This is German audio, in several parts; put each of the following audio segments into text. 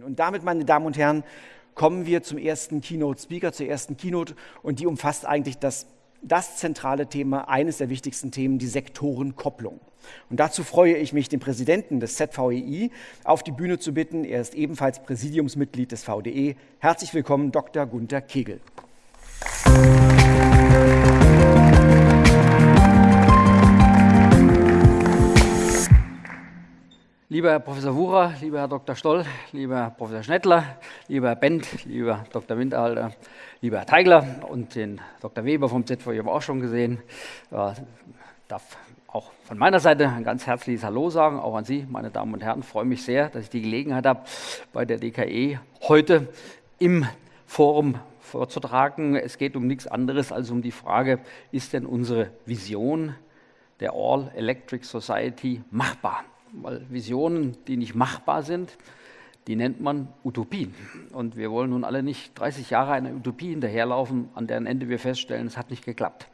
Und damit, meine Damen und Herren, kommen wir zum ersten Keynote-Speaker, zur ersten Keynote. Und die umfasst eigentlich das, das zentrale Thema, eines der wichtigsten Themen, die Sektorenkopplung. Und dazu freue ich mich, den Präsidenten des ZVEI auf die Bühne zu bitten. Er ist ebenfalls Präsidiumsmitglied des VDE. Herzlich willkommen, Dr. Gunther Kegel. Lieber Herr Professor Wucher, lieber Herr Dr. Stoll, lieber Herr Professor Schnettler, lieber Herr Bent, lieber Dr. Winterhalter, lieber Herr Teigler und den Dr. Weber vom ZVI haben wir auch schon gesehen. Ich darf auch von meiner Seite ein ganz herzliches Hallo sagen, auch an Sie, meine Damen und Herren. Ich freue mich sehr, dass ich die Gelegenheit habe, bei der DKE heute im Forum vorzutragen. Es geht um nichts anderes als um die Frage, ist denn unsere Vision der All Electric Society machbar? Weil Visionen, die nicht machbar sind, die nennt man Utopien. Und wir wollen nun alle nicht 30 Jahre einer Utopie hinterherlaufen, an deren Ende wir feststellen, es hat nicht geklappt.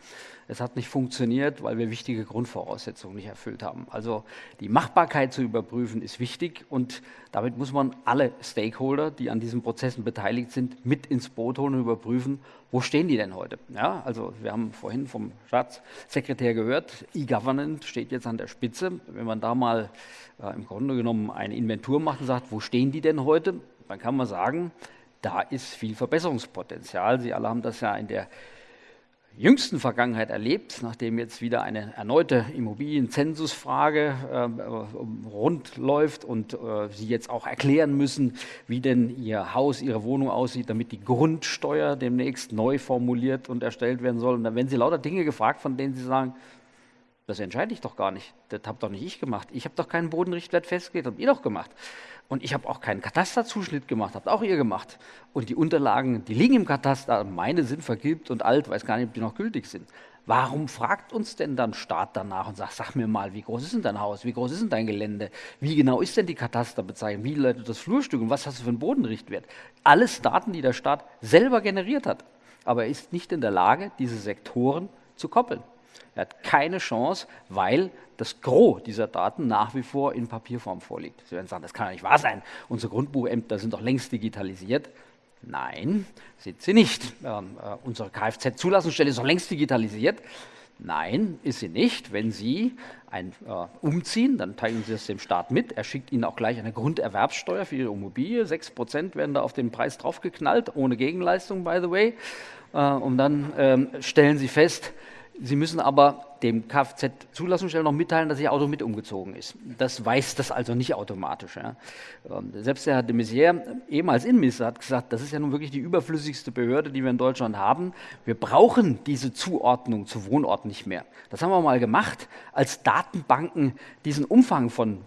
Es hat nicht funktioniert, weil wir wichtige Grundvoraussetzungen nicht erfüllt haben. Also die Machbarkeit zu überprüfen ist wichtig und damit muss man alle Stakeholder, die an diesen Prozessen beteiligt sind, mit ins Boot holen und überprüfen, wo stehen die denn heute? Ja, also wir haben vorhin vom Staatssekretär gehört, E-Government steht jetzt an der Spitze. Wenn man da mal äh, im Grunde genommen eine Inventur macht und sagt, wo stehen die denn heute, dann kann man sagen, da ist viel Verbesserungspotenzial. Sie alle haben das ja in der jüngsten Vergangenheit erlebt, nachdem jetzt wieder eine erneute Immobilienzensusfrage äh, rund läuft und äh, Sie jetzt auch erklären müssen, wie denn Ihr Haus, Ihre Wohnung aussieht, damit die Grundsteuer demnächst neu formuliert und erstellt werden soll. Und dann werden Sie lauter Dinge gefragt, von denen Sie sagen, das entscheide ich doch gar nicht. Das habe doch nicht ich gemacht. Ich habe doch keinen Bodenrichtwert festgelegt, habt ihr doch gemacht. Und ich habe auch keinen Katasterzuschnitt gemacht, habt auch ihr gemacht. Und die Unterlagen, die liegen im Kataster, meine sind vergilbt und alt, weiß gar nicht, ob die noch gültig sind. Warum fragt uns denn dann Staat danach und sagt, sag mir mal, wie groß ist denn dein Haus, wie groß ist denn dein Gelände, wie genau ist denn die Katasterbezeichnung, wie leitet das Flurstück und was hast du für einen Bodenrichtwert? Alles Daten, die der Staat selber generiert hat. Aber er ist nicht in der Lage, diese Sektoren zu koppeln. Er hat keine Chance, weil das Gros dieser Daten nach wie vor in Papierform vorliegt. Sie werden sagen, das kann ja nicht wahr sein. Unsere Grundbuchämter sind doch längst digitalisiert. Nein, sind sie nicht. Ähm, äh, unsere Kfz-Zulassungsstelle ist doch längst digitalisiert. Nein, ist sie nicht. Wenn Sie ein, äh, umziehen, dann teilen Sie das dem Staat mit. Er schickt Ihnen auch gleich eine Grunderwerbssteuer für Ihre Immobilie. Sechs Prozent werden da auf den Preis draufgeknallt, ohne Gegenleistung, by the way. Äh, und dann ähm, stellen Sie fest, Sie müssen aber dem Kfz-Zulassungsstelle noch mitteilen, dass Ihr Auto mit umgezogen ist. Das weiß das also nicht automatisch. Ja. Ähm, selbst der Herr de Maizière, ehemals Innenminister, hat gesagt, das ist ja nun wirklich die überflüssigste Behörde, die wir in Deutschland haben. Wir brauchen diese Zuordnung zu Wohnorten nicht mehr. Das haben wir mal gemacht, als Datenbanken diesen Umfang von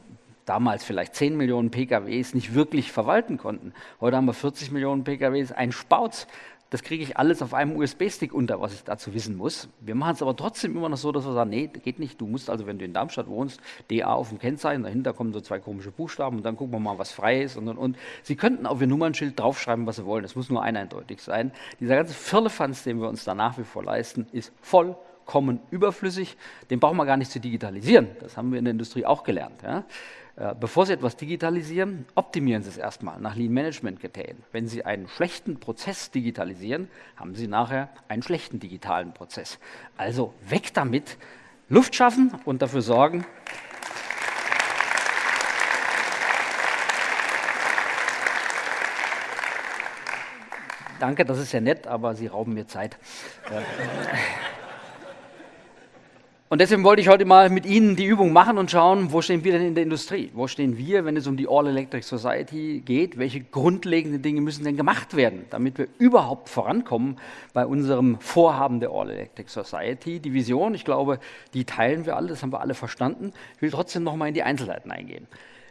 damals vielleicht 10 Millionen PKWs nicht wirklich verwalten konnten. Heute haben wir 40 Millionen PKWs, ein Spauz. Das kriege ich alles auf einem USB-Stick unter, was ich dazu wissen muss. Wir machen es aber trotzdem immer noch so, dass wir sagen, nee, geht nicht. Du musst also, wenn du in Darmstadt wohnst, DA auf dem Kennzeichen, dahinter kommen so zwei komische Buchstaben und dann gucken wir mal, was frei ist und und und. Sie könnten auf Ihr Nummernschild draufschreiben, was Sie wollen. Es muss nur eindeutig sein. Dieser ganze Firlefanz, den wir uns da nach wie vor leisten, ist vollkommen überflüssig. Den brauchen wir gar nicht zu digitalisieren. Das haben wir in der Industrie auch gelernt. Ja. Äh, bevor Sie etwas digitalisieren, optimieren Sie es erstmal nach Lean Management Kriterien. Wenn Sie einen schlechten Prozess digitalisieren, haben Sie nachher einen schlechten digitalen Prozess. Also weg damit, Luft schaffen und dafür sorgen, Danke, das ist ja nett, aber Sie rauben mir Zeit. Und deswegen wollte ich heute mal mit Ihnen die Übung machen und schauen, wo stehen wir denn in der Industrie? Wo stehen wir, wenn es um die All-Electric Society geht? Welche grundlegenden Dinge müssen denn gemacht werden, damit wir überhaupt vorankommen bei unserem Vorhaben der All-Electric Society? Die Vision, ich glaube, die teilen wir alle, das haben wir alle verstanden. Ich will trotzdem noch mal in die Einzelheiten eingehen.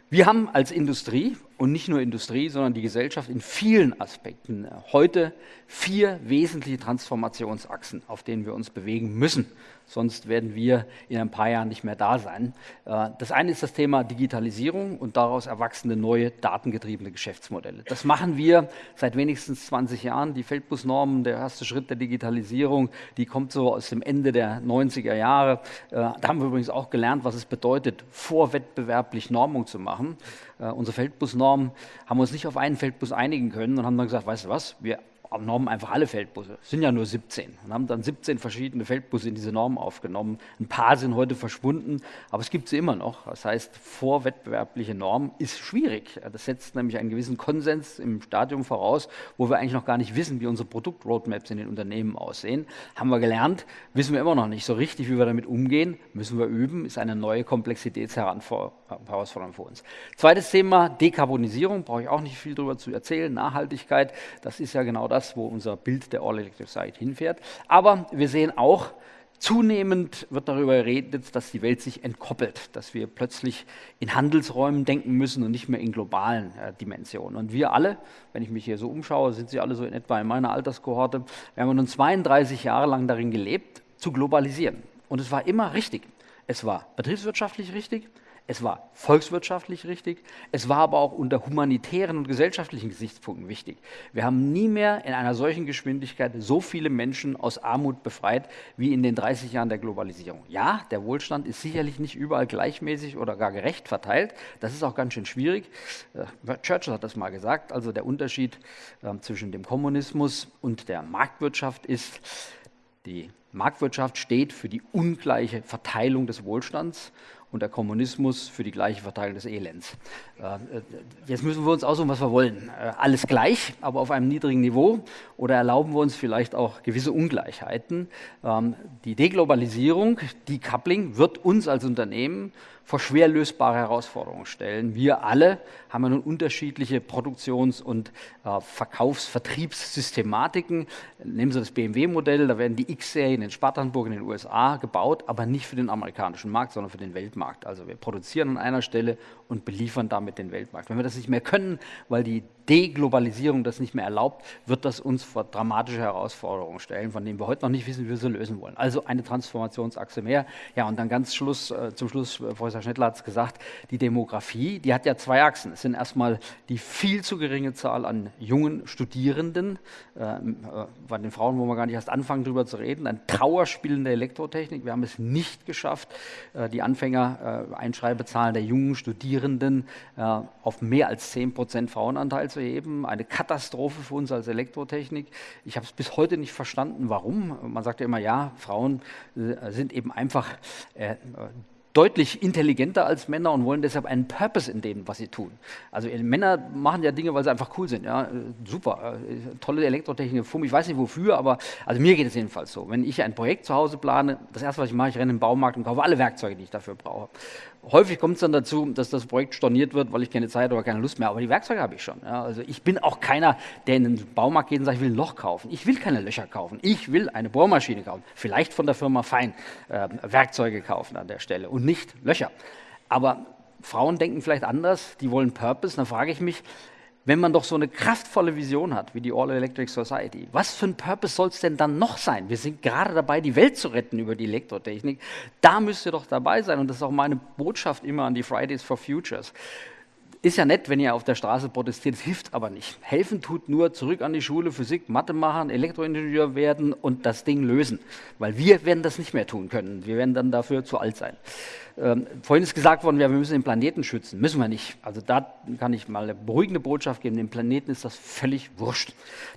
Wir haben als Industrie und nicht nur Industrie, sondern die Gesellschaft in vielen Aspekten heute vier wesentliche Transformationsachsen, auf denen wir uns bewegen müssen sonst werden wir in ein paar Jahren nicht mehr da sein. Äh, das eine ist das Thema Digitalisierung und daraus erwachsene neue datengetriebene Geschäftsmodelle. Das machen wir seit wenigstens 20 Jahren. Die Feldbusnormen, der erste Schritt der Digitalisierung, die kommt so aus dem Ende der 90er Jahre. Äh, da haben wir übrigens auch gelernt, was es bedeutet, vorwettbewerblich Normung zu machen. Äh, unsere Feldbusnorm, haben wir uns nicht auf einen Feldbus einigen können und haben dann gesagt, weißt du was, wir Normen einfach alle Feldbusse. Es sind ja nur 17 und haben dann 17 verschiedene Feldbusse in diese Norm aufgenommen. Ein paar sind heute verschwunden, aber es gibt sie immer noch. Das heißt, vorwettbewerbliche Norm ist schwierig. Das setzt nämlich einen gewissen Konsens im Stadium voraus, wo wir eigentlich noch gar nicht wissen, wie unsere Produktroadmaps in den Unternehmen aussehen. Haben wir gelernt, wissen wir immer noch nicht so richtig, wie wir damit umgehen. Müssen wir üben, ist eine neue Komplexitätsherausforderung für uns. Zweites Thema, Dekarbonisierung, brauche ich auch nicht viel darüber zu erzählen. Nachhaltigkeit, das ist ja genau das, wo unser Bild der All Electric Society hinfährt. Aber wir sehen auch, Zunehmend wird darüber geredet, dass die Welt sich entkoppelt, dass wir plötzlich in Handelsräumen denken müssen und nicht mehr in globalen äh, Dimensionen. Und wir alle, wenn ich mich hier so umschaue, sind Sie alle so in etwa in meiner Alterskohorte, wir haben nun 32 Jahre lang darin gelebt, zu globalisieren. Und es war immer richtig. Es war betriebswirtschaftlich richtig, es war volkswirtschaftlich richtig, es war aber auch unter humanitären und gesellschaftlichen Gesichtspunkten wichtig. Wir haben nie mehr in einer solchen Geschwindigkeit so viele Menschen aus Armut befreit wie in den 30 Jahren der Globalisierung. Ja, der Wohlstand ist sicherlich nicht überall gleichmäßig oder gar gerecht verteilt. Das ist auch ganz schön schwierig. Äh, Churchill hat das mal gesagt. Also der Unterschied ähm, zwischen dem Kommunismus und der Marktwirtschaft ist, die Marktwirtschaft steht für die ungleiche Verteilung des Wohlstands und der Kommunismus für die gleiche Verteilung des Elends. Äh, äh, jetzt müssen wir uns aussuchen, was wir wollen. Äh, alles gleich, aber auf einem niedrigen Niveau oder erlauben wir uns vielleicht auch gewisse Ungleichheiten. Ähm, die Deglobalisierung, Decoupling wird uns als Unternehmen vor schwer lösbare Herausforderungen stellen. Wir alle haben ja nun unterschiedliche Produktions- und äh, Verkaufs-Vertriebssystematiken. Nehmen Sie das BMW-Modell, da werden die X-Serien in Spartanburg in den USA gebaut, aber nicht für den amerikanischen Markt, sondern für den Weltmarkt. Also wir produzieren an einer Stelle und beliefern damit den Weltmarkt. Wenn wir das nicht mehr können, weil die Deglobalisierung das nicht mehr erlaubt, wird das uns vor dramatische Herausforderungen stellen, von denen wir heute noch nicht wissen, wie wir sie lösen wollen. Also eine Transformationsachse mehr. Ja, und dann ganz Schluss, äh, zum Schluss, äh, Professor Schnettler hat es gesagt, die Demografie, die hat ja zwei Achsen. Es sind erstmal die viel zu geringe Zahl an jungen Studierenden, äh, äh bei den Frauen wollen wir gar nicht erst anfangen, darüber zu reden, ein Trauerspiel in der Elektrotechnik. Wir haben es nicht geschafft, äh, die Anfänger-Einschreibezahlen der jungen Studierenden äh, auf mehr als 10 Prozent Frauenanteil zu heben. Eine Katastrophe für uns als Elektrotechnik. Ich habe es bis heute nicht verstanden, warum. Man sagt ja immer, ja, Frauen äh, sind eben einfach äh, deutlich intelligenter als Männer und wollen deshalb einen Purpose in dem, was sie tun. Also äh, Männer machen ja Dinge, weil sie einfach cool sind. Ja, äh, super, tolle Elektrotechnik, ich weiß nicht wofür, aber also mir geht es jedenfalls so. Wenn ich ein Projekt zu Hause plane, das erste, was ich mache, ich renne in den Baumarkt und kaufe alle Werkzeuge, die ich dafür brauche. Häufig kommt es dann dazu, dass das Projekt storniert wird, weil ich keine Zeit oder keine Lust mehr habe. Aber die Werkzeuge habe ich schon. Ja, also ich bin auch keiner, der in den Baumarkt geht und sagt, ich will ein Loch kaufen. Ich will keine Löcher kaufen. Ich will eine Bohrmaschine kaufen. Vielleicht von der Firma Fein äh, Werkzeuge kaufen an der Stelle und nicht Löcher. Aber Frauen denken vielleicht anders. Die wollen Purpose. Dann frage ich mich, wenn man doch so eine kraftvolle Vision hat wie die All Electric Society, was für ein Purpose soll es denn dann noch sein? Wir sind gerade dabei, die Welt zu retten über die Elektrotechnik. Da müsst ihr doch dabei sein und das ist auch meine Botschaft immer an die Fridays for Futures. Ist ja nett, wenn ihr auf der Straße protestiert, es hilft aber nicht. Helfen tut nur zurück an die Schule, Physik, Mathe machen, Elektroingenieur werden und das Ding lösen. Weil wir werden das nicht mehr tun können. Wir werden dann dafür zu alt sein. Ähm, vorhin ist gesagt worden, wir müssen den Planeten schützen. Müssen wir nicht. Also da kann ich mal eine beruhigende Botschaft geben. Dem Planeten ist das völlig wurscht.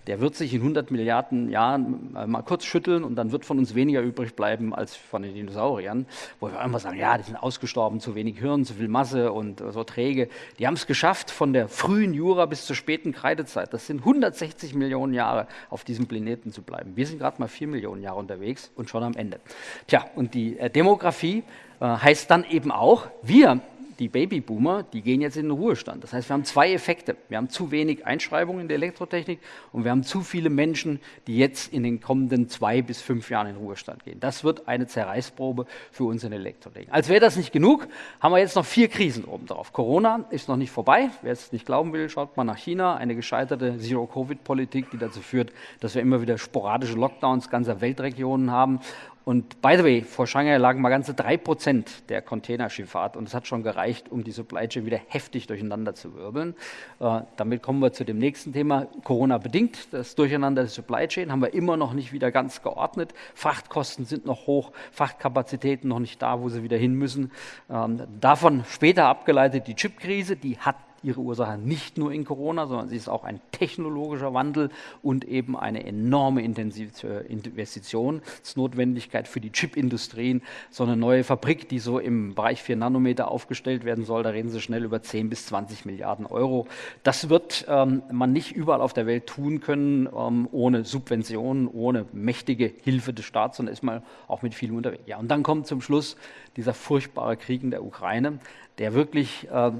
Der wird sich in 100 Milliarden Jahren mal kurz schütteln und dann wird von uns weniger übrig bleiben als von den Dinosauriern. Wo wir immer sagen, ja, die sind ausgestorben, zu wenig Hirn, zu viel Masse und so träge. Die haben es geschafft von der frühen Jura bis zur späten Kreidezeit. Das sind 160 Millionen Jahre auf diesem Planeten zu bleiben. Wir sind gerade mal 4 Millionen Jahre unterwegs und schon am Ende. Tja, und die äh, Demografie äh, heißt dann eben auch, wir, die Babyboomer, die gehen jetzt in den Ruhestand. Das heißt, wir haben zwei Effekte. Wir haben zu wenig Einschreibungen in der Elektrotechnik und wir haben zu viele Menschen, die jetzt in den kommenden zwei bis fünf Jahren in den Ruhestand gehen. Das wird eine Zerreißprobe für uns in Elektrotechnik. Als wäre das nicht genug, haben wir jetzt noch vier Krisen obendrauf. Corona ist noch nicht vorbei. Wer es nicht glauben will, schaut mal nach China. Eine gescheiterte Zero-Covid-Politik, die dazu führt, dass wir immer wieder sporadische Lockdowns ganzer Weltregionen haben und by the way, vor Shanghai lagen mal ganze drei Prozent der Containerschifffahrt und es hat schon gereicht, um die Supply Chain wieder heftig durcheinander zu wirbeln. Äh, damit kommen wir zu dem nächsten Thema. Corona bedingt, das Durcheinander der Supply Chain haben wir immer noch nicht wieder ganz geordnet. Frachtkosten sind noch hoch, Frachtkapazitäten noch nicht da, wo sie wieder hin müssen. Ähm, davon später abgeleitet die Chipkrise, die hat ihre Ursache nicht nur in Corona, sondern sie ist auch ein technologischer Wandel und eben eine enorme Investitionsnotwendigkeit für die Chipindustrien. So eine neue Fabrik, die so im Bereich 4 Nanometer aufgestellt werden soll, da reden sie schnell über 10 bis 20 Milliarden Euro. Das wird ähm, man nicht überall auf der Welt tun können, ähm, ohne Subventionen, ohne mächtige Hilfe des Staats, sondern ist man auch mit vielem unterwegs. Ja, und dann kommt zum Schluss dieser furchtbare Krieg in der Ukraine, der wirklich äh,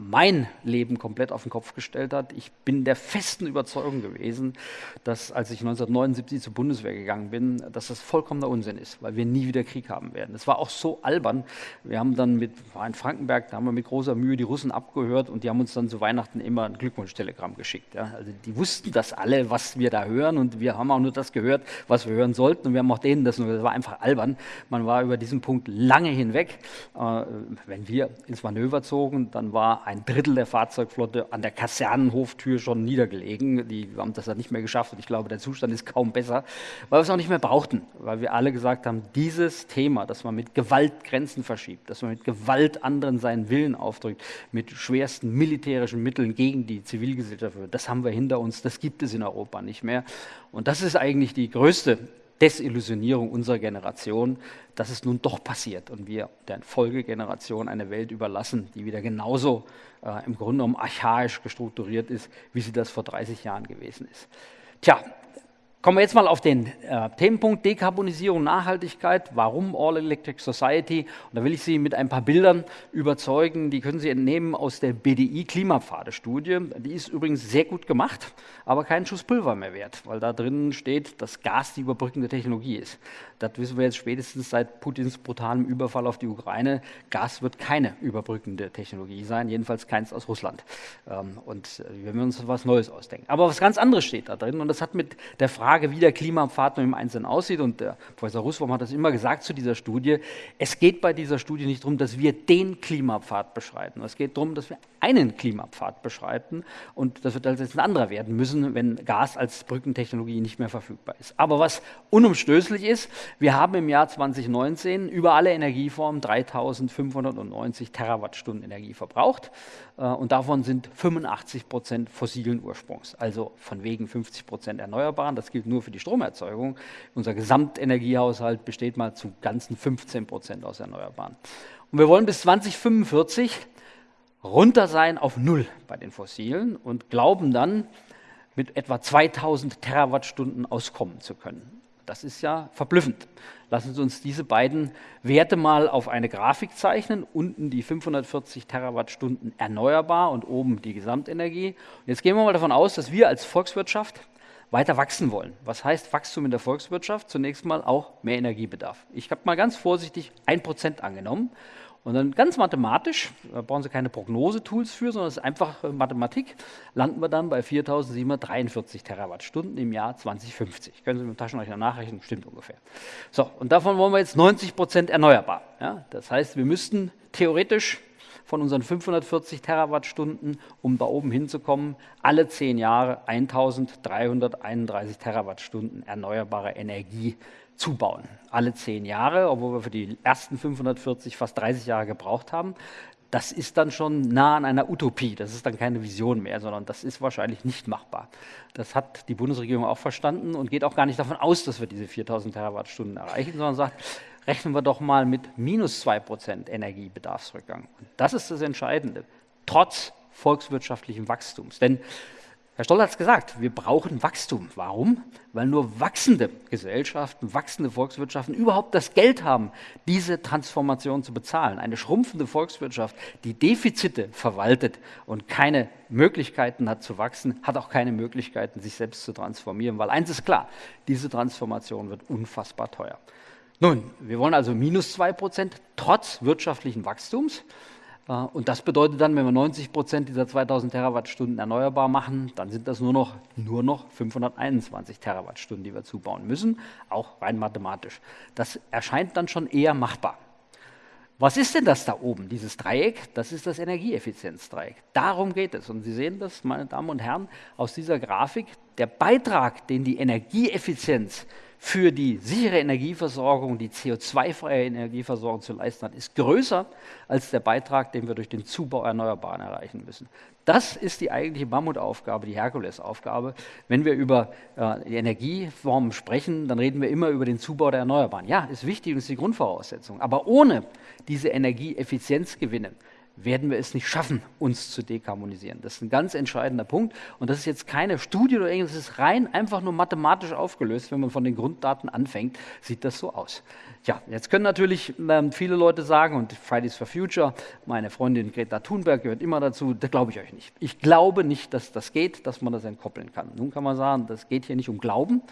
mein Leben komplett auf den Kopf gestellt hat. Ich bin der festen Überzeugung gewesen, dass als ich 1979 zur Bundeswehr gegangen bin, dass das vollkommener Unsinn ist, weil wir nie wieder Krieg haben werden. Es war auch so albern. Wir haben dann mit, war in Frankenberg, da haben wir mit großer Mühe die Russen abgehört und die haben uns dann zu Weihnachten immer ein Glückwunschtelegramm geschickt. Ja. Also die wussten das alle, was wir da hören und wir haben auch nur das gehört, was wir hören sollten und wir haben auch denen das nur, das war einfach albern. Man war über diesen Punkt lange hinweg. Äh, wenn wir ins Manöver zogen, dann war ein Drittel der Fahrzeugflotte an der Kasernenhoftür schon niedergelegen. Die haben das dann nicht mehr geschafft und ich glaube, der Zustand ist kaum besser, weil wir es auch nicht mehr brauchten, weil wir alle gesagt haben, dieses Thema, dass man mit Gewalt Grenzen verschiebt, dass man mit Gewalt anderen seinen Willen aufdrückt, mit schwersten militärischen Mitteln gegen die Zivilgesellschaft, das haben wir hinter uns, das gibt es in Europa nicht mehr. Und das ist eigentlich die größte Desillusionierung unserer Generation, dass es nun doch passiert und wir der Folgegeneration eine Welt überlassen, die wieder genauso äh, im Grunde genommen archaisch gestrukturiert ist, wie sie das vor 30 Jahren gewesen ist. Tja, Kommen wir jetzt mal auf den äh, Themenpunkt Dekarbonisierung, Nachhaltigkeit. Warum All Electric Society? Und da will ich Sie mit ein paar Bildern überzeugen. Die können Sie entnehmen aus der BDI Klimapfade-Studie. Die ist übrigens sehr gut gemacht, aber keinen Schuss Pulver mehr wert, weil da drin steht, dass Gas die überbrückende Technologie ist. Das wissen wir jetzt spätestens seit Putins brutalem Überfall auf die Ukraine. Gas wird keine überbrückende Technologie sein, jedenfalls keins aus Russland. Ähm, und äh, wir uns was Neues ausdenken. Aber was ganz anderes steht da drin und das hat mit der Frage Frage, wie der Klimapfad im Einzelnen aussieht. Und der Professor Russwurm hat das immer gesagt zu dieser Studie. Es geht bei dieser Studie nicht darum, dass wir den Klimapfad beschreiten. Es geht darum, dass wir einen Klimapfad beschreiten und das wird also jetzt ein anderer werden müssen, wenn Gas als Brückentechnologie nicht mehr verfügbar ist. Aber was unumstößlich ist, wir haben im Jahr 2019 über alle Energieformen 3590 Terawattstunden Energie verbraucht äh, und davon sind 85 Prozent fossilen Ursprungs, also von wegen 50 Prozent Erneuerbaren. Das gilt nur für die Stromerzeugung. Unser Gesamtenergiehaushalt besteht mal zu ganzen 15 Prozent aus Erneuerbaren. Und wir wollen bis 2045 runter sein auf Null bei den Fossilen und glauben dann, mit etwa 2000 Terawattstunden auskommen zu können. Das ist ja verblüffend. Lassen Sie uns diese beiden Werte mal auf eine Grafik zeichnen. Unten die 540 Terawattstunden erneuerbar und oben die Gesamtenergie. Und jetzt gehen wir mal davon aus, dass wir als Volkswirtschaft weiter wachsen wollen. Was heißt Wachstum in der Volkswirtschaft? Zunächst mal auch mehr Energiebedarf. Ich habe mal ganz vorsichtig 1% angenommen. Und dann ganz mathematisch, da brauchen Sie keine Prognosetools für, sondern es ist einfach äh, Mathematik, landen wir dann bei 4.743 Terawattstunden im Jahr 2050. Können Sie mit dem Taschenrechner nachrechnen, stimmt ungefähr. So, und davon wollen wir jetzt 90 Prozent erneuerbar. Ja? Das heißt, wir müssten theoretisch von unseren 540 Terawattstunden, um da oben hinzukommen, alle zehn Jahre 1331 Terawattstunden erneuerbare Energie zubauen. Alle zehn Jahre, obwohl wir für die ersten 540 fast 30 Jahre gebraucht haben. Das ist dann schon nah an einer Utopie. Das ist dann keine Vision mehr, sondern das ist wahrscheinlich nicht machbar. Das hat die Bundesregierung auch verstanden und geht auch gar nicht davon aus, dass wir diese 4000 Terawattstunden erreichen, sondern sagt, rechnen wir doch mal mit minus 2% Energiebedarfsrückgang. Und das ist das Entscheidende, trotz volkswirtschaftlichen Wachstums. Denn Herr Stoll hat es gesagt, wir brauchen Wachstum. Warum? Weil nur wachsende Gesellschaften, wachsende Volkswirtschaften überhaupt das Geld haben, diese Transformation zu bezahlen. Eine schrumpfende Volkswirtschaft, die Defizite verwaltet und keine Möglichkeiten hat zu wachsen, hat auch keine Möglichkeiten, sich selbst zu transformieren. Weil eins ist klar, diese Transformation wird unfassbar teuer. Nun, wir wollen also minus zwei Prozent trotz wirtschaftlichen Wachstums. Äh, und das bedeutet dann, wenn wir 90 Prozent dieser 2000 Terawattstunden erneuerbar machen, dann sind das nur noch, nur noch 521 Terawattstunden, die wir zubauen müssen, auch rein mathematisch. Das erscheint dann schon eher machbar. Was ist denn das da oben, dieses Dreieck? Das ist das Energieeffizienzdreieck. Darum geht es. Und Sie sehen das, meine Damen und Herren, aus dieser Grafik. der Beitrag, den die Energieeffizienz für die sichere Energieversorgung, die CO2-freie Energieversorgung zu leisten hat, ist größer als der Beitrag, den wir durch den Zubau Erneuerbaren erreichen müssen. Das ist die eigentliche Mammutaufgabe, die Herkulesaufgabe. Wenn wir über äh, die Energieformen sprechen, dann reden wir immer über den Zubau der Erneuerbaren. Ja, ist wichtig und ist die Grundvoraussetzung. Aber ohne diese Energieeffizienzgewinne werden wir es nicht schaffen, uns zu dekarbonisieren. Das ist ein ganz entscheidender Punkt. Und das ist jetzt keine Studie oder irgendwas, das ist rein einfach nur mathematisch aufgelöst. Wenn man von den Grunddaten anfängt, sieht das so aus. Ja, jetzt können natürlich ähm, viele Leute sagen, und Fridays for Future, meine Freundin Greta Thunberg gehört immer dazu, das glaube ich euch nicht. Ich glaube nicht, dass das geht, dass man das entkoppeln kann. Nun kann man sagen, das geht hier nicht um Glauben,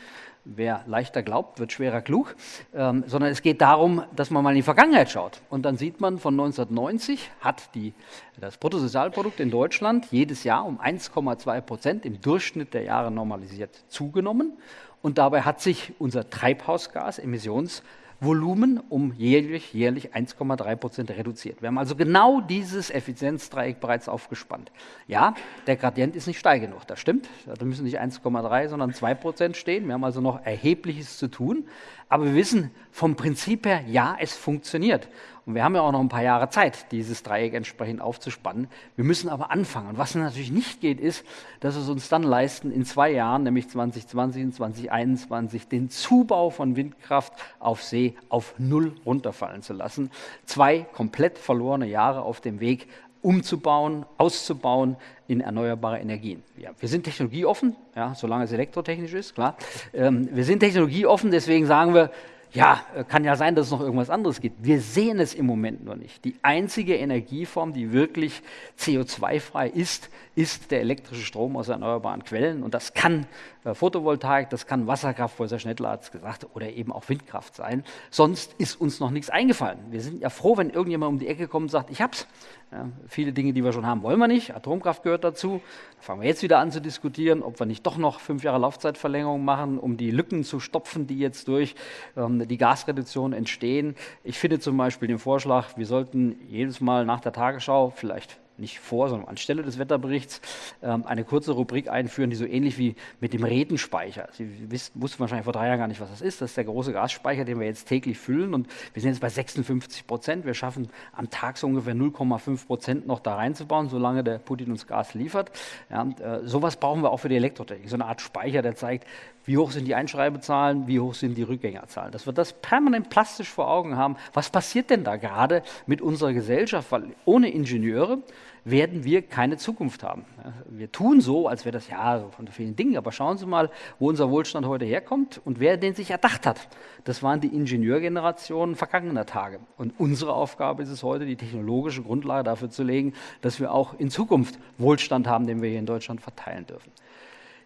wer leichter glaubt, wird schwerer klug, ähm, sondern es geht darum, dass man mal in die Vergangenheit schaut. Und dann sieht man, von 1990 hat die, das Bruttosozialprodukt in Deutschland jedes Jahr um 1,2 Prozent im Durchschnitt der Jahre normalisiert zugenommen. Und dabei hat sich unser Treibhausgas-Emissions- Volumen um jährlich, jährlich 1,3 Prozent reduziert. Wir haben also genau dieses Effizienzdreieck bereits aufgespannt. Ja, der Gradient ist nicht steil genug, das stimmt. Da müssen nicht 1,3, sondern 2 Prozent stehen. Wir haben also noch Erhebliches zu tun. Aber wir wissen vom Prinzip her, ja, es funktioniert. Und wir haben ja auch noch ein paar Jahre Zeit, dieses Dreieck entsprechend aufzuspannen. Wir müssen aber anfangen. Und was natürlich nicht geht, ist, dass es uns dann leisten, in zwei Jahren, nämlich 2020 und 2021, den Zubau von Windkraft auf See auf Null runterfallen zu lassen. Zwei komplett verlorene Jahre auf dem Weg, umzubauen, auszubauen in erneuerbare Energien. Ja, wir sind technologieoffen, ja, solange es elektrotechnisch ist, klar. Ähm, wir sind technologieoffen, deswegen sagen wir, ja, äh, kann ja sein, dass es noch irgendwas anderes gibt. Wir sehen es im Moment noch nicht. Die einzige Energieform, die wirklich CO2-frei ist, ist der elektrische Strom aus erneuerbaren Quellen. Und das kann Photovoltaik, das kann Wasserkraft, Professor Schnettler hat es gesagt, oder eben auch Windkraft sein. Sonst ist uns noch nichts eingefallen. Wir sind ja froh, wenn irgendjemand um die Ecke kommt und sagt, ich hab's. Ja, viele Dinge, die wir schon haben, wollen wir nicht. Atomkraft gehört dazu. Da fangen wir jetzt wieder an zu diskutieren, ob wir nicht doch noch fünf Jahre Laufzeitverlängerung machen, um die Lücken zu stopfen, die jetzt durch ähm, die Gasreduktion entstehen. Ich finde zum Beispiel den Vorschlag, wir sollten jedes Mal nach der Tagesschau vielleicht nicht vor, sondern anstelle des Wetterberichts ähm, eine kurze Rubrik einführen, die so ähnlich wie mit dem Redenspeicher. Sie wisst, wussten wahrscheinlich vor drei Jahren gar nicht, was das ist. Das ist der große Gasspeicher, den wir jetzt täglich füllen und wir sind jetzt bei 56 Prozent. Wir schaffen am Tag so ungefähr 0,5 Prozent noch da reinzubauen, solange der Putin uns Gas liefert. Ja, und, äh, sowas brauchen wir auch für die Elektrotechnik. So eine Art Speicher, der zeigt, wie hoch sind die Einschreibezahlen, wie hoch sind die Rückgängerzahlen. Dass wir das permanent plastisch vor Augen haben. Was passiert denn da gerade mit unserer Gesellschaft? Weil ohne Ingenieure werden wir keine Zukunft haben. Wir tun so, als wäre das ja von vielen Dingen, aber schauen Sie mal, wo unser Wohlstand heute herkommt und wer den sich erdacht hat. Das waren die Ingenieurgenerationen vergangener Tage. Und unsere Aufgabe ist es heute, die technologische Grundlage dafür zu legen, dass wir auch in Zukunft Wohlstand haben, den wir hier in Deutschland verteilen dürfen.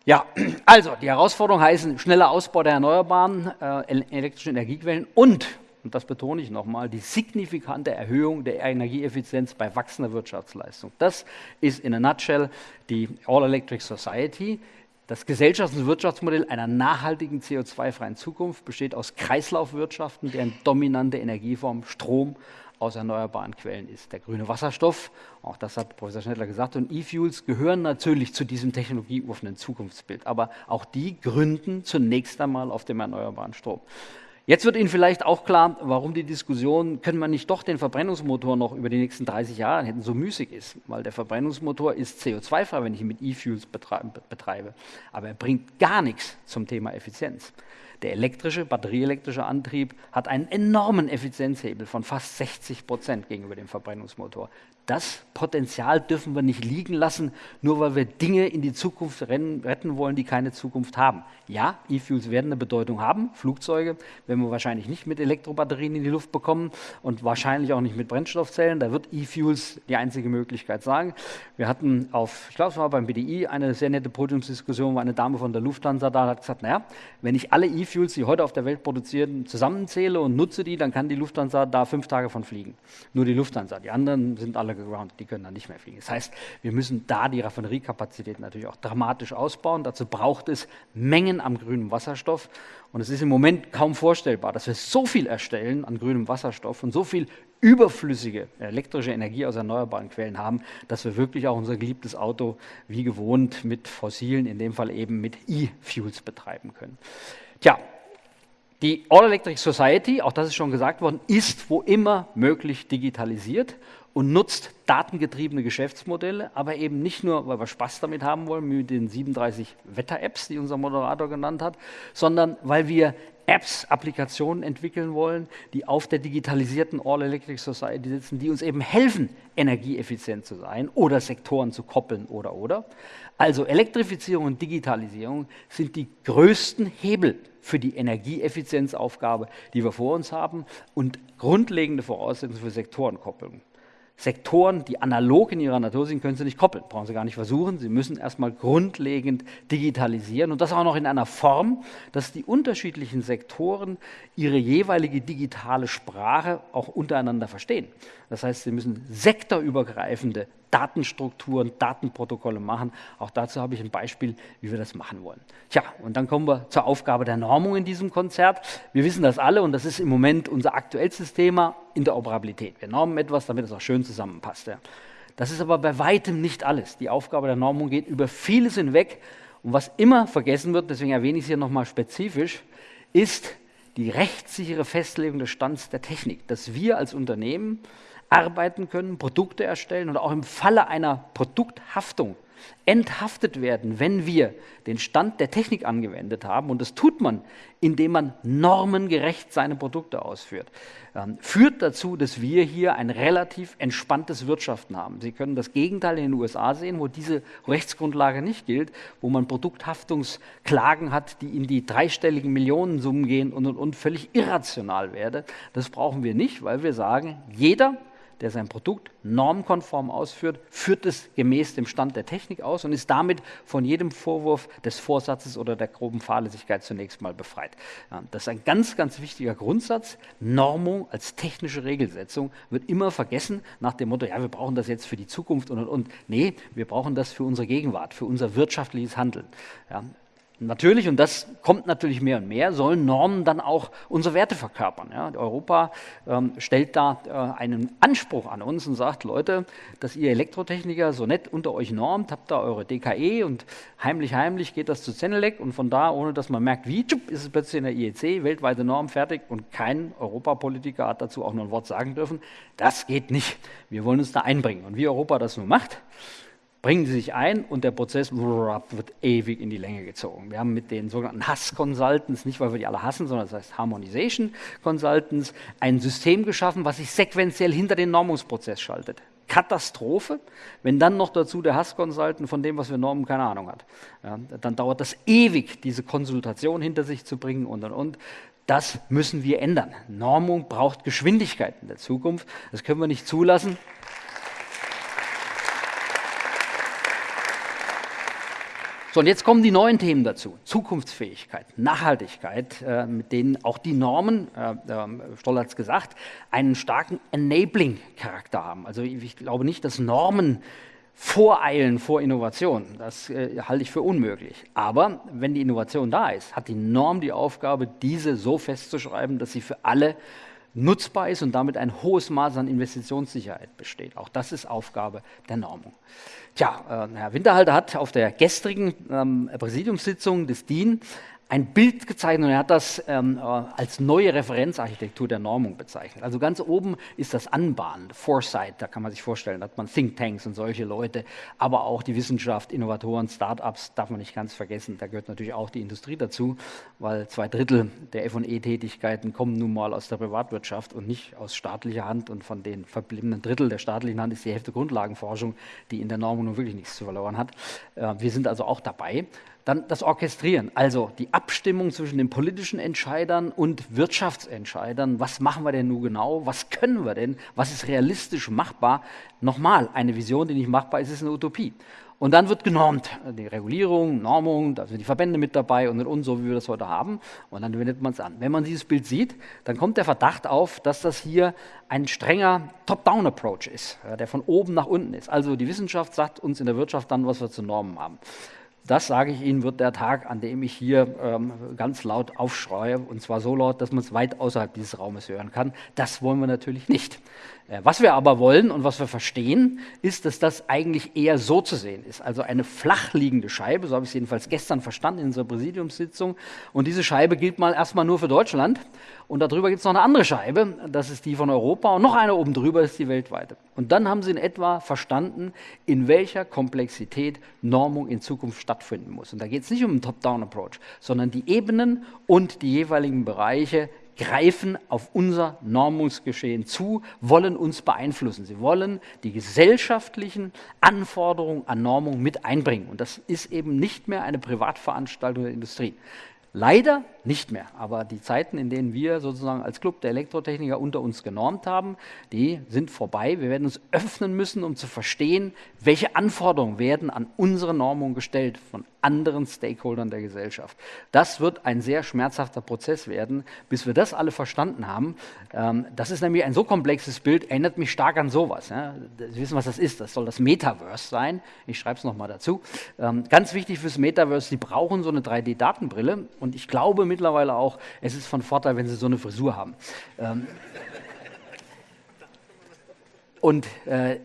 Ja, also die Herausforderungen heißen schneller Ausbau der erneuerbaren äh, elektrischen Energiequellen und und das betone ich nochmal, die signifikante Erhöhung der Energieeffizienz bei wachsender Wirtschaftsleistung. Das ist in a nutshell die All-Electric Society. Das Gesellschafts- und Wirtschaftsmodell einer nachhaltigen CO2-freien Zukunft besteht aus Kreislaufwirtschaften, deren dominante Energieform Strom aus erneuerbaren Quellen ist. Der grüne Wasserstoff, auch das hat Professor Schnettler gesagt, und E-Fuels gehören natürlich zu diesem technologieoffenen Zukunftsbild, aber auch die gründen zunächst einmal auf dem erneuerbaren Strom. Jetzt wird Ihnen vielleicht auch klar, warum die Diskussion, können wir nicht doch den Verbrennungsmotor noch über die nächsten 30 Jahre hätten, so müßig ist. Weil der Verbrennungsmotor ist CO2-frei, wenn ich ihn mit E-Fuels betreibe. Aber er bringt gar nichts zum Thema Effizienz. Der elektrische, batterieelektrische Antrieb hat einen enormen Effizienzhebel von fast 60 Prozent gegenüber dem Verbrennungsmotor. Das Potenzial dürfen wir nicht liegen lassen, nur weil wir Dinge in die Zukunft retten wollen, die keine Zukunft haben. Ja, E-Fuels werden eine Bedeutung haben. Flugzeuge werden wir wahrscheinlich nicht mit Elektrobatterien in die Luft bekommen und wahrscheinlich auch nicht mit Brennstoffzellen. Da wird E-Fuels die einzige Möglichkeit sein. Wir hatten auf, ich glaube, es war beim BDI, eine sehr nette Podiumsdiskussion, wo eine Dame von der Lufthansa da hat gesagt, naja, wenn ich alle E-Fuels, die heute auf der Welt produzieren, zusammenzähle und nutze die, dann kann die Lufthansa da fünf Tage von fliegen. Nur die Lufthansa. Die anderen sind alle gegroundet, die können dann nicht mehr fliegen. Das heißt, wir müssen da die Raffineriekapazität natürlich auch dramatisch ausbauen. Dazu braucht es Mengen am grünen Wasserstoff. Und es ist im Moment kaum vorstellbar, dass wir so viel erstellen an grünem Wasserstoff und so viel überflüssige elektrische Energie aus erneuerbaren Quellen haben, dass wir wirklich auch unser geliebtes Auto wie gewohnt mit fossilen, in dem Fall eben mit E-Fuels betreiben können. Tja, die All Electric Society, auch das ist schon gesagt worden, ist wo immer möglich digitalisiert und nutzt datengetriebene Geschäftsmodelle, aber eben nicht nur, weil wir Spaß damit haben wollen, mit den 37 Wetter-Apps, die unser Moderator genannt hat, sondern weil wir Apps, Applikationen entwickeln wollen, die auf der digitalisierten All Electric Society sitzen, die uns eben helfen, energieeffizient zu sein oder Sektoren zu koppeln oder oder. Also Elektrifizierung und Digitalisierung sind die größten Hebel für die Energieeffizienzaufgabe, die wir vor uns haben und grundlegende Voraussetzungen für Sektorenkopplung. Sektoren, die analog in ihrer Natur sind, können Sie nicht koppeln, brauchen Sie gar nicht versuchen. Sie müssen erstmal grundlegend digitalisieren und das auch noch in einer Form, dass die unterschiedlichen Sektoren ihre jeweilige digitale Sprache auch untereinander verstehen. Das heißt, Sie müssen sektorübergreifende Datenstrukturen, Datenprotokolle machen. Auch dazu habe ich ein Beispiel, wie wir das machen wollen. Tja, und dann kommen wir zur Aufgabe der Normung in diesem Konzert. Wir wissen das alle und das ist im Moment unser aktuellstes Thema, Interoperabilität. Wir normen etwas, damit es auch schön zusammenpasst. Ja. Das ist aber bei weitem nicht alles. Die Aufgabe der Normung geht über vieles hinweg. Und was immer vergessen wird, deswegen erwähne ich es hier nochmal spezifisch, ist die rechtssichere Festlegung des Stands der Technik, dass wir als Unternehmen arbeiten können, Produkte erstellen und auch im Falle einer Produkthaftung enthaftet werden, wenn wir den Stand der Technik angewendet haben. Und das tut man, indem man normengerecht seine Produkte ausführt. Ähm, führt dazu, dass wir hier ein relativ entspanntes Wirtschaften haben. Sie können das Gegenteil in den USA sehen, wo diese Rechtsgrundlage nicht gilt, wo man Produkthaftungsklagen hat, die in die dreistelligen Millionensummen gehen und, und, und völlig irrational werden. Das brauchen wir nicht, weil wir sagen, jeder der sein Produkt normkonform ausführt, führt es gemäß dem Stand der Technik aus und ist damit von jedem Vorwurf des Vorsatzes oder der groben Fahrlässigkeit zunächst mal befreit. Das ist ein ganz, ganz wichtiger Grundsatz. Normung als technische Regelsetzung wird immer vergessen nach dem Motto, ja, wir brauchen das jetzt für die Zukunft und und und. Nee, wir brauchen das für unsere Gegenwart, für unser wirtschaftliches Handeln. Ja, Natürlich, und das kommt natürlich mehr und mehr, sollen Normen dann auch unsere Werte verkörpern. Ja, Europa ähm, stellt da äh, einen Anspruch an uns und sagt, Leute, dass ihr Elektrotechniker so nett unter euch normt, habt da eure DKE und heimlich, heimlich geht das zu Zenelec und von da, ohne dass man merkt, wie, tschupp, ist es plötzlich in der IEC, weltweite Norm fertig und kein Europapolitiker hat dazu auch nur ein Wort sagen dürfen. Das geht nicht. Wir wollen uns da einbringen. Und wie Europa das nun macht, bringen sie sich ein und der Prozess wird ewig in die Länge gezogen. Wir haben mit den sogenannten Hass-Consultants, nicht weil wir die alle hassen, sondern das heißt Harmonization Consultants, ein System geschaffen, was sich sequenziell hinter den Normungsprozess schaltet. Katastrophe, wenn dann noch dazu der Hass-Consultant von dem, was wir normen, keine Ahnung hat. Ja, dann dauert das ewig, diese Konsultation hinter sich zu bringen und und und. Das müssen wir ändern. Normung braucht Geschwindigkeit in der Zukunft. Das können wir nicht zulassen. So, und jetzt kommen die neuen Themen dazu. Zukunftsfähigkeit, Nachhaltigkeit, äh, mit denen auch die Normen, äh, äh, Stoll hat es gesagt, einen starken Enabling-Charakter haben. Also ich glaube nicht, dass Normen voreilen vor Innovation. Das äh, halte ich für unmöglich. Aber wenn die Innovation da ist, hat die Norm die Aufgabe, diese so festzuschreiben, dass sie für alle nutzbar ist und damit ein hohes Maß an Investitionssicherheit besteht. Auch das ist Aufgabe der Normung. Tja, äh, Herr Winterhalter hat auf der gestrigen ähm, Präsidiumssitzung des DIN ein Bild gezeichnet und er hat das ähm, äh, als neue Referenzarchitektur der Normung bezeichnet. Also ganz oben ist das Anbahnen, Foresight, da kann man sich vorstellen, da hat man Thinktanks und solche Leute, aber auch die Wissenschaft, Innovatoren, Startups darf man nicht ganz vergessen. Da gehört natürlich auch die Industrie dazu, weil zwei Drittel der F&E-Tätigkeiten kommen nun mal aus der Privatwirtschaft und nicht aus staatlicher Hand und von den verbliebenen Drittel der staatlichen Hand ist die Hälfte Grundlagenforschung, die in der Normung nun wirklich nichts zu verloren hat. Äh, wir sind also auch dabei. Dann das Orchestrieren, also die Abstimmung zwischen den politischen Entscheidern und Wirtschaftsentscheidern. Was machen wir denn nun genau? Was können wir denn? Was ist realistisch machbar? Nochmal, eine Vision, die nicht machbar ist, ist eine Utopie. Und dann wird genormt. Die Regulierung, Normung, da sind die Verbände mit dabei und und so, wie wir das heute haben. Und dann wendet man es an. Wenn man dieses Bild sieht, dann kommt der Verdacht auf, dass das hier ein strenger Top-Down-Approach ist, der von oben nach unten ist. Also die Wissenschaft sagt uns in der Wirtschaft dann, was wir zu Normen haben. Das sage ich Ihnen, wird der Tag, an dem ich hier ähm, ganz laut aufschreie, und zwar so laut, dass man es weit außerhalb dieses Raumes hören kann. Das wollen wir natürlich nicht. Äh, was wir aber wollen und was wir verstehen, ist, dass das eigentlich eher so zu sehen ist. Also eine flach liegende Scheibe, so habe ich es jedenfalls gestern verstanden in unserer Präsidiumssitzung. Und diese Scheibe gilt mal erstmal nur für Deutschland. Und darüber gibt es noch eine andere Scheibe, das ist die von Europa. Und noch eine oben drüber ist die weltweite. Und dann haben Sie in etwa verstanden, in welcher Komplexität Normung in Zukunft stattfinden muss. Und da geht es nicht um einen Top-Down-Approach, sondern die Ebenen und die jeweiligen Bereiche greifen auf unser Normungsgeschehen zu, wollen uns beeinflussen. Sie wollen die gesellschaftlichen Anforderungen an Normung mit einbringen. Und das ist eben nicht mehr eine Privatveranstaltung der Industrie. Leider nicht mehr. Aber die Zeiten, in denen wir sozusagen als Club der Elektrotechniker unter uns genormt haben, die sind vorbei. Wir werden uns öffnen müssen, um zu verstehen, welche Anforderungen werden an unsere Normung gestellt von anderen Stakeholdern der Gesellschaft. Das wird ein sehr schmerzhafter Prozess werden, bis wir das alle verstanden haben. Ähm, das ist nämlich ein so komplexes Bild, erinnert mich stark an sowas. Sie wissen, was das ist. Das soll das Metaverse sein. Ich schreibe es nochmal dazu. Ähm, ganz wichtig fürs Metaverse, Sie brauchen so eine 3D-Datenbrille. Und ich glaube mittlerweile auch, es ist von Vorteil, wenn Sie so eine Frisur haben. Ähm, und äh,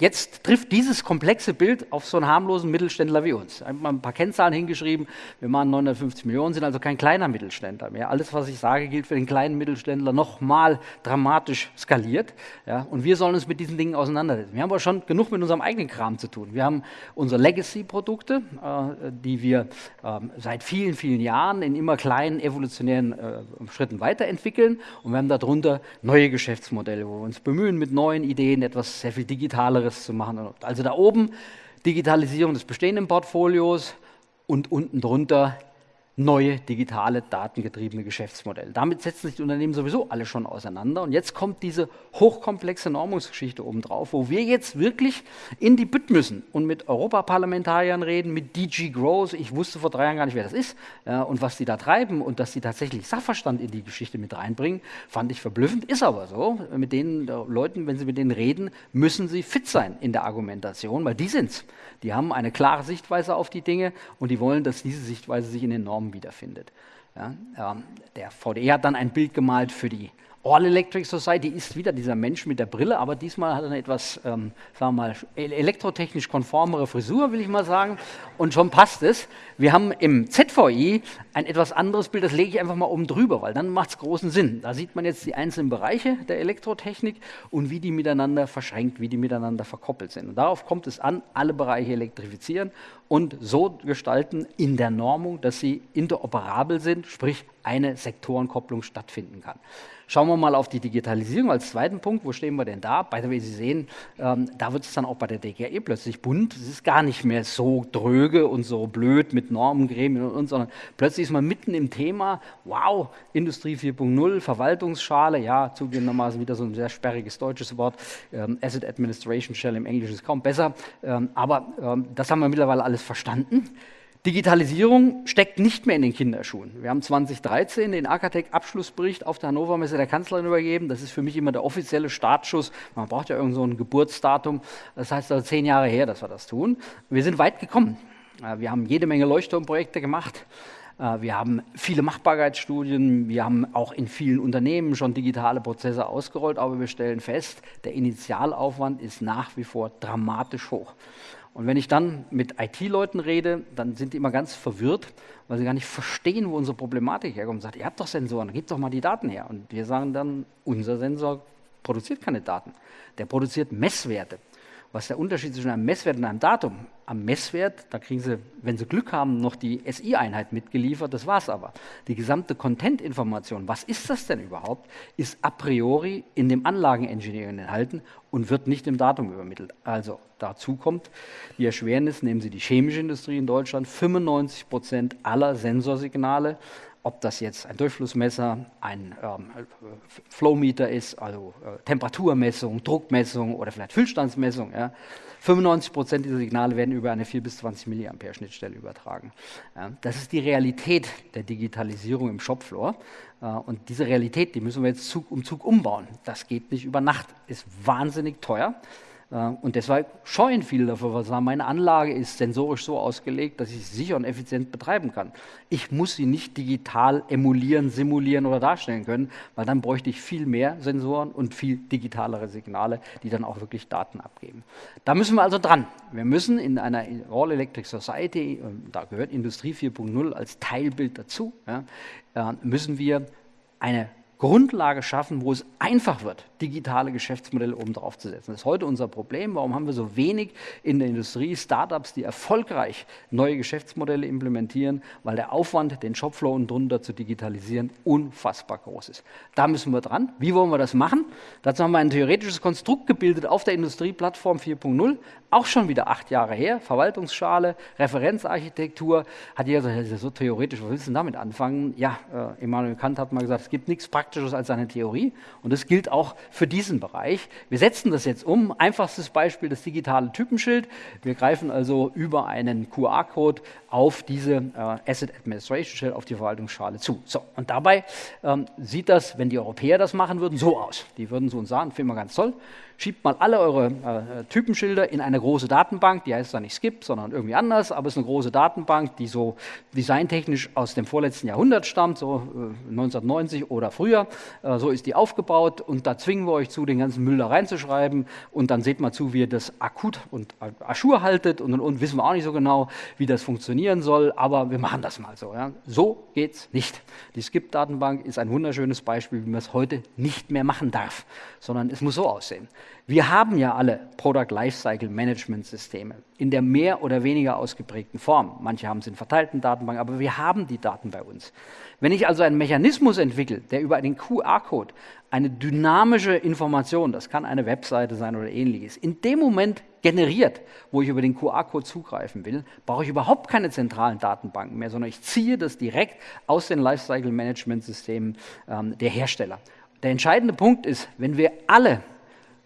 Jetzt trifft dieses komplexe Bild auf so einen harmlosen Mittelständler wie uns. Einmal ein paar Kennzahlen hingeschrieben. Wir machen 950 Millionen, sind also kein kleiner Mittelständler mehr. Alles, was ich sage, gilt für den kleinen Mittelständler nochmal dramatisch skaliert. Ja, und wir sollen uns mit diesen Dingen auseinandersetzen. Wir haben aber schon genug mit unserem eigenen Kram zu tun. Wir haben unsere Legacy-Produkte, äh, die wir äh, seit vielen, vielen Jahren in immer kleinen evolutionären äh, Schritten weiterentwickeln. Und wir haben darunter neue Geschäftsmodelle, wo wir uns bemühen, mit neuen Ideen etwas sehr viel Digitaleres anderes zu machen. Also da oben Digitalisierung des bestehenden Portfolios und unten drunter neue digitale, datengetriebene Geschäftsmodelle. Damit setzen sich die Unternehmen sowieso alle schon auseinander. Und jetzt kommt diese hochkomplexe Normungsgeschichte obendrauf, wo wir jetzt wirklich in die Bütt müssen und mit Europaparlamentariern reden, mit DG Growth. Ich wusste vor drei Jahren gar nicht, wer das ist ja, und was die da treiben und dass sie tatsächlich Sachverstand in die Geschichte mit reinbringen, fand ich verblüffend. Ist aber so. Mit den Leuten, wenn sie mit denen reden, müssen sie fit sein in der Argumentation, weil die sind's. Die haben eine klare Sichtweise auf die Dinge und die wollen, dass diese Sichtweise sich in den Normen wiederfindet. Ja, ähm, der VDE hat dann ein Bild gemalt für die All Electric Society ist wieder dieser Mensch mit der Brille, aber diesmal hat er eine etwas, ähm, sagen wir mal, elektrotechnisch konformere Frisur, will ich mal sagen. Und schon passt es. Wir haben im ZVI ein etwas anderes Bild, das lege ich einfach mal oben drüber, weil dann macht es großen Sinn. Da sieht man jetzt die einzelnen Bereiche der Elektrotechnik und wie die miteinander verschränkt, wie die miteinander verkoppelt sind. Und darauf kommt es an, alle Bereiche elektrifizieren und so gestalten in der Normung, dass sie interoperabel sind, sprich eine Sektorenkopplung stattfinden kann. Schauen wir mal auf die Digitalisierung als zweiten Punkt. Wo stehen wir denn da? By the way, Sie sehen, ähm, da wird es dann auch bei der DGE plötzlich bunt. Es ist gar nicht mehr so dröge und so blöd mit Normengremien und, und sondern plötzlich ist man mitten im Thema. Wow, Industrie 4.0, Verwaltungsschale, ja, zugegebenermaßen wieder so ein sehr sperriges deutsches Wort. Ähm, Asset Administration Shell im Englischen ist kaum besser. Ähm, aber ähm, das haben wir mittlerweile alles verstanden. Digitalisierung steckt nicht mehr in den Kinderschuhen. Wir haben 2013 den Akatec-Abschlussbericht auf der Hannover Messe der Kanzlerin übergeben. Das ist für mich immer der offizielle Startschuss. Man braucht ja irgend so ein Geburtsdatum. Das heißt also zehn Jahre her, dass wir das tun. Wir sind weit gekommen. Äh, wir haben jede Menge Leuchtturmprojekte gemacht. Äh, wir haben viele Machbarkeitsstudien, wir haben auch in vielen Unternehmen schon digitale Prozesse ausgerollt, aber wir stellen fest, der Initialaufwand ist nach wie vor dramatisch hoch. Und wenn ich dann mit IT-Leuten rede, dann sind die immer ganz verwirrt, weil sie gar nicht verstehen, wo unsere Problematik herkommt. Und sagt, ihr habt doch Sensoren, gebt doch mal die Daten her. Und wir sagen dann, unser Sensor produziert keine Daten. Der produziert Messwerte. Was der Unterschied zwischen einem Messwert und einem Datum? Am Messwert, da kriegen Sie, wenn Sie Glück haben, noch die SI-Einheit mitgeliefert, das war es aber. Die gesamte Content-Information, was ist das denn überhaupt, ist a priori in dem Anlagenengineering enthalten und wird nicht im Datum übermittelt. Also dazu kommt die Erschwernis, nehmen Sie die chemische Industrie in Deutschland, 95 Prozent aller Sensorsignale ob das jetzt ein Durchflussmesser, ein ähm, Flowmeter ist, also äh, Temperaturmessung, Druckmessung oder vielleicht Füllstandsmessung. Ja. 95 Prozent dieser Signale werden über eine 4 bis 20 Milliampere Schnittstelle übertragen. Ja, das ist die Realität der Digitalisierung im Shopfloor. Äh, und diese Realität, die müssen wir jetzt Zug um Zug umbauen. Das geht nicht über Nacht, ist wahnsinnig teuer. Äh, und deshalb scheuen viele dafür, weil sagen, meine Anlage ist sensorisch so ausgelegt, dass ich sie sicher und effizient betreiben kann. Ich muss sie nicht digital emulieren, simulieren oder darstellen können, weil dann bräuchte ich viel mehr Sensoren und viel digitalere Signale, die dann auch wirklich Daten abgeben. Da müssen wir also dran. Wir müssen in einer All Electric Society, da gehört Industrie 4.0 als Teilbild dazu, äh, müssen wir eine Grundlage schaffen, wo es einfach wird, digitale Geschäftsmodelle oben drauf zu setzen. Das ist heute unser Problem. Warum haben wir so wenig in der Industrie Startups, die erfolgreich neue Geschäftsmodelle implementieren? Weil der Aufwand, den Shopfloor unten drunter zu digitalisieren, unfassbar groß ist. Da müssen wir dran. Wie wollen wir das machen? Dazu haben wir ein theoretisches Konstrukt gebildet auf der Industrieplattform 4.0. Auch schon wieder acht Jahre her. Verwaltungsschale, Referenzarchitektur. Hat jeder gesagt, das ist so theoretisch, was willst du denn damit anfangen? Ja, äh, Immanuel Kant hat mal gesagt, es gibt nichts Praktisches als eine Theorie. Und das gilt auch für diesen Bereich. Wir setzen das jetzt um. Einfachstes Beispiel das digitale Typenschild. Wir greifen also über einen QR-Code auf diese äh, Asset Administration Shell, auf die Verwaltungsschale zu. So, und dabei ähm, sieht das, wenn die Europäer das machen würden, so aus. Die würden so uns sagen, finden wir ganz toll schiebt mal alle eure äh, Typenschilder in eine große Datenbank, die heißt dann nicht Skip, sondern irgendwie anders, aber es ist eine große Datenbank, die so designtechnisch aus dem vorletzten Jahrhundert stammt, so äh, 1990 oder früher. Äh, so ist die aufgebaut und da zwingen wir euch zu, den ganzen Müll da reinzuschreiben und dann seht mal zu, wie ihr das akut und Aschur haltet und, und, und wissen wir auch nicht so genau, wie das funktionieren soll, aber wir machen das mal so. Ja. So es nicht. Die Skip-Datenbank ist ein wunderschönes Beispiel, wie man es heute nicht mehr machen darf, sondern es muss so aussehen. Wir haben ja alle Product Lifecycle Management Systeme in der mehr oder weniger ausgeprägten Form. Manche haben es in verteilten Datenbanken, aber wir haben die Daten bei uns. Wenn ich also einen Mechanismus entwickle, der über einen QR-Code eine dynamische Information, das kann eine Webseite sein oder ähnliches, in dem Moment generiert, wo ich über den QR-Code zugreifen will, brauche ich überhaupt keine zentralen Datenbanken mehr, sondern ich ziehe das direkt aus den Lifecycle Management Systemen ähm, der Hersteller. Der entscheidende Punkt ist, wenn wir alle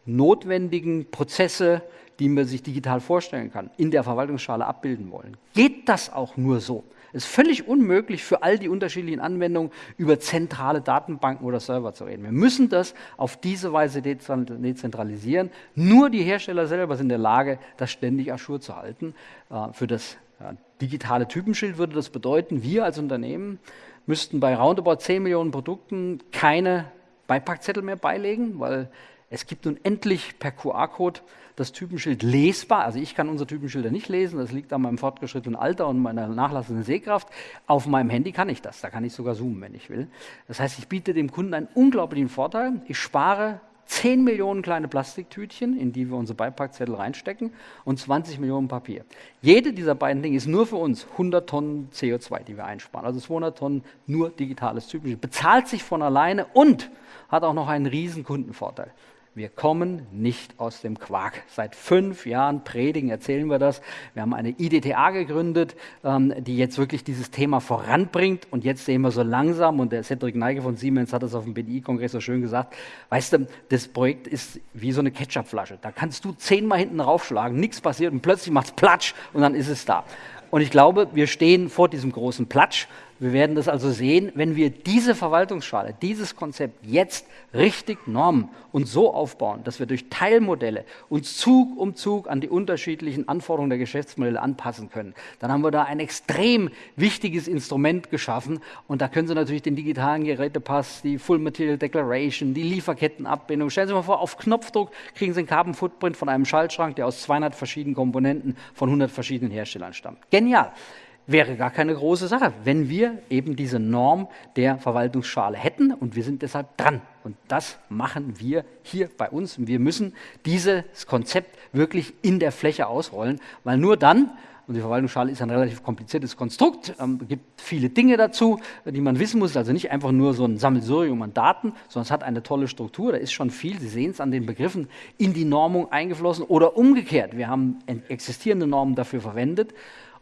notwendigen Prozesse, die man sich digital vorstellen kann, in der Verwaltungsschale abbilden wollen. Geht das auch nur so? Es ist völlig unmöglich für all die unterschiedlichen Anwendungen über zentrale Datenbanken oder Server zu reden. Wir müssen das auf diese Weise dezentralisieren. Nur die Hersteller selber sind in der Lage, das ständig Aschur zu halten. Äh, für das digitale Typenschild würde das bedeuten, wir als Unternehmen müssten bei roundabout 10 Millionen Produkten keine Beipackzettel mehr beilegen, weil es gibt nun endlich per QR-Code das Typenschild lesbar. Also ich kann unsere Typenschilder nicht lesen, das liegt an meinem fortgeschrittenen Alter und meiner nachlassenden Sehkraft. Auf meinem Handy kann ich das, da kann ich sogar zoomen, wenn ich will. Das heißt, ich biete dem Kunden einen unglaublichen Vorteil. Ich spare 10 Millionen kleine Plastiktütchen, in die wir unsere Beipackzettel reinstecken, und 20 Millionen Papier. Jede dieser beiden Dinge ist nur für uns 100 Tonnen CO2, die wir einsparen. Also 200 Tonnen nur digitales Typenschild. Bezahlt sich von alleine und hat auch noch einen riesen Kundenvorteil. Wir kommen nicht aus dem Quark. Seit fünf Jahren predigen, erzählen wir das. Wir haben eine IDTA gegründet, ähm, die jetzt wirklich dieses Thema voranbringt. Und jetzt sehen wir so langsam, und der Cedric Neige von Siemens hat das auf dem BDI-Kongress so schön gesagt, weißt du, das Projekt ist wie so eine Ketchupflasche. Da kannst du zehnmal hinten raufschlagen, nichts passiert und plötzlich macht es Platsch und dann ist es da. Und ich glaube, wir stehen vor diesem großen Platsch wir werden das also sehen, wenn wir diese Verwaltungsschale, dieses Konzept jetzt richtig normen und so aufbauen, dass wir durch Teilmodelle uns Zug um Zug an die unterschiedlichen Anforderungen der Geschäftsmodelle anpassen können. Dann haben wir da ein extrem wichtiges Instrument geschaffen und da können Sie natürlich den digitalen Gerätepass, die Full Material Declaration, die Lieferkettenabbindung. Stellen Sie mal vor, auf Knopfdruck kriegen Sie einen Carbon Footprint von einem Schaltschrank, der aus 200 verschiedenen Komponenten von 100 verschiedenen Herstellern stammt. Genial wäre gar keine große Sache, wenn wir eben diese Norm der Verwaltungsschale hätten und wir sind deshalb dran. Und das machen wir hier bei uns. Und wir müssen dieses Konzept wirklich in der Fläche ausrollen, weil nur dann, und die Verwaltungsschale ist ein relativ kompliziertes Konstrukt, ähm, gibt viele Dinge dazu, die man wissen muss. Also nicht einfach nur so ein Sammelsurium an Daten, sondern es hat eine tolle Struktur. Da ist schon viel, Sie sehen es an den Begriffen, in die Normung eingeflossen oder umgekehrt. Wir haben existierende Normen dafür verwendet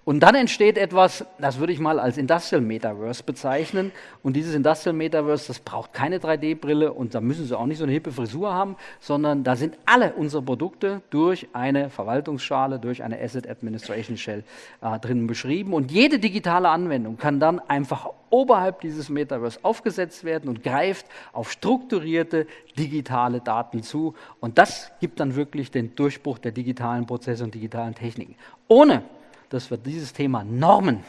Und dann entsteht etwas, das würde ich mal als Industrial Metaverse bezeichnen. Und dieses Industrial Metaverse, das braucht keine 3D-Brille und da müssen Sie auch nicht so eine hippe Frisur haben, sondern da sind alle unsere Produkte durch eine Verwaltungsschale, durch eine Asset Administration Shell äh, drinnen beschrieben. Und jede digitale Anwendung kann dann einfach oberhalb dieses Metaverse aufgesetzt werden und greift auf strukturierte digitale Daten zu. Und das gibt dann wirklich den Durchbruch der digitalen Prozesse und digitalen Techniken. Ohne dass wir dieses Thema Normen,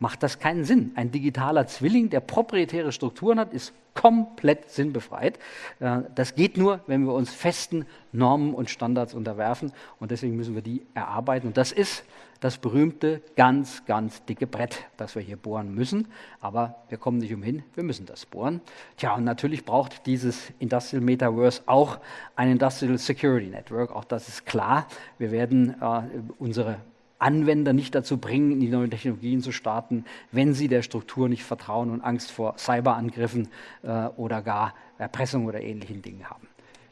macht das keinen Sinn. Ein digitaler Zwilling, der proprietäre Strukturen hat, ist komplett sinnbefreit. Äh, das geht nur, wenn wir uns festen Normen und Standards unterwerfen und deswegen müssen wir die erarbeiten. Und das ist das berühmte, ganz, ganz dicke Brett, das wir hier bohren müssen. Aber wir kommen nicht umhin, wir müssen das bohren. Tja, und natürlich braucht dieses Industrial Metaverse auch ein Industrial Security Network. Auch das ist klar. Wir werden äh, unsere Anwender nicht dazu bringen, in die neuen Technologien zu starten, wenn sie der Struktur nicht vertrauen und Angst vor Cyberangriffen äh, oder gar Erpressung oder ähnlichen Dingen haben.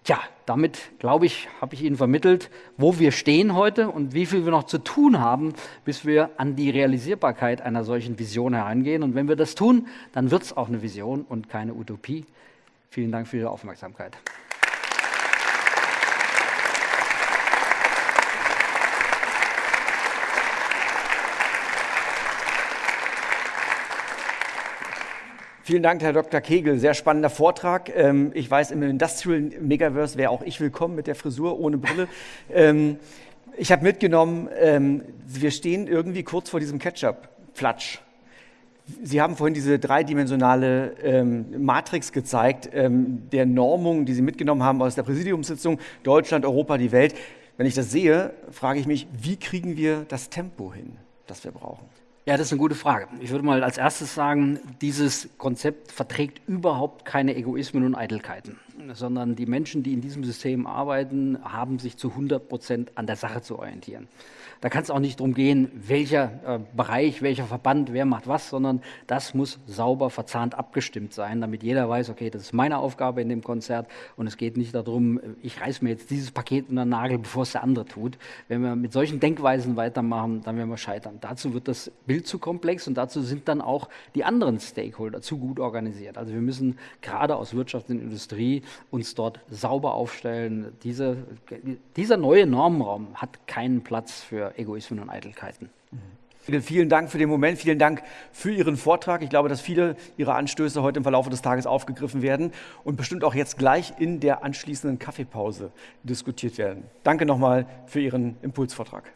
Tja, damit, glaube ich, habe ich Ihnen vermittelt, wo wir stehen heute und wie viel wir noch zu tun haben, bis wir an die Realisierbarkeit einer solchen Vision herangehen. Und wenn wir das tun, dann wird es auch eine Vision und keine Utopie. Vielen Dank für Ihre Aufmerksamkeit. Vielen Dank, Herr Dr. Kegel. Sehr spannender Vortrag. Ähm, ich weiß, im Industrial Megaverse wäre auch ich willkommen mit der Frisur ohne Brille. Ähm, ich habe mitgenommen, ähm, wir stehen irgendwie kurz vor diesem Ketchup-Flatsch. Sie haben vorhin diese dreidimensionale Matrix gezeigt, der Normung, die Sie mitgenommen haben aus der Präsidiumssitzung, Deutschland, Europa, die Welt. Wenn ich das sehe, frage ich mich, wie kriegen wir das Tempo hin, das wir brauchen? Ja, das ist eine gute Frage. Ich würde mal als erstes sagen, dieses Konzept verträgt überhaupt keine Egoismen und Eitelkeiten, sondern die Menschen, die in diesem System arbeiten, haben sich zu 100 Prozent an der Sache zu orientieren. Da kann es auch nicht darum gehen, welcher äh, Bereich, welcher Verband, wer macht was, sondern das muss sauber verzahnt abgestimmt sein, damit jeder weiß, okay, das ist meine Aufgabe in dem Konzert und es geht nicht darum, ich reiß mir jetzt dieses Paket unter den Nagel, bevor es der andere tut. Wenn wir mit solchen Denkweisen weitermachen, dann werden wir scheitern. Dazu wird das Bild zu komplex und dazu sind dann auch die anderen Stakeholder zu gut organisiert. Also wir müssen gerade aus Wirtschaft und Industrie uns dort sauber aufstellen. Diese, dieser neue Normenraum hat keinen Platz für Egoismen und Eitelkeiten. Vielen Dank für den Moment, vielen Dank für Ihren Vortrag. Ich glaube, dass viele Ihrer Anstöße heute im Verlauf des Tages aufgegriffen werden und bestimmt auch jetzt gleich in der anschließenden Kaffeepause diskutiert werden. Danke nochmal für Ihren Impulsvortrag.